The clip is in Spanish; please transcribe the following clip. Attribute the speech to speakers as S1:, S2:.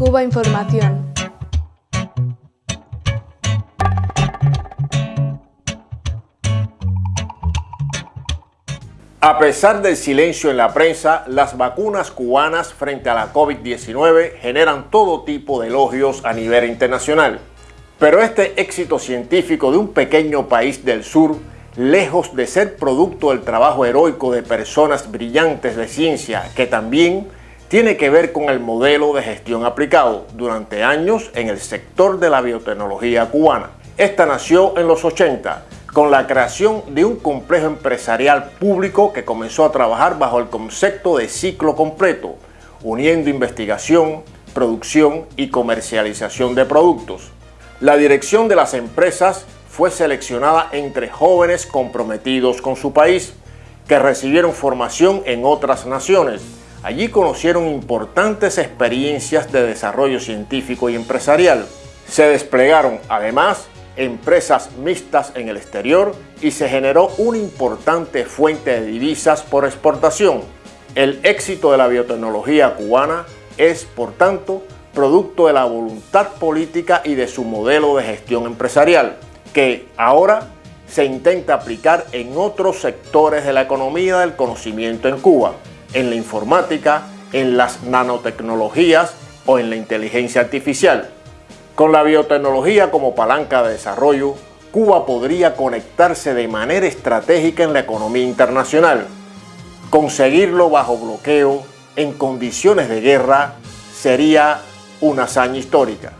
S1: Cuba Información.
S2: A pesar del silencio en la prensa, las vacunas cubanas frente a la COVID-19 generan todo tipo de elogios a nivel internacional. Pero este éxito científico de un pequeño país del sur, lejos de ser producto del trabajo heroico de personas brillantes de ciencia, que también tiene que ver con el modelo de gestión aplicado durante años en el sector de la biotecnología cubana. Esta nació en los 80 con la creación de un complejo empresarial público que comenzó a trabajar bajo el concepto de ciclo completo, uniendo investigación, producción y comercialización de productos. La dirección de las empresas fue seleccionada entre jóvenes comprometidos con su país, que recibieron formación en otras naciones. Allí conocieron importantes experiencias de desarrollo científico y empresarial. Se desplegaron, además, empresas mixtas en el exterior y se generó una importante fuente de divisas por exportación. El éxito de la biotecnología cubana es, por tanto, producto de la voluntad política y de su modelo de gestión empresarial, que ahora se intenta aplicar en otros sectores de la economía del conocimiento en Cuba, en la informática, en las nanotecnologías o en la inteligencia artificial. Con la biotecnología como palanca de desarrollo, Cuba podría conectarse de manera estratégica en la economía internacional. Conseguirlo bajo bloqueo, en condiciones de guerra, sería una hazaña histórica.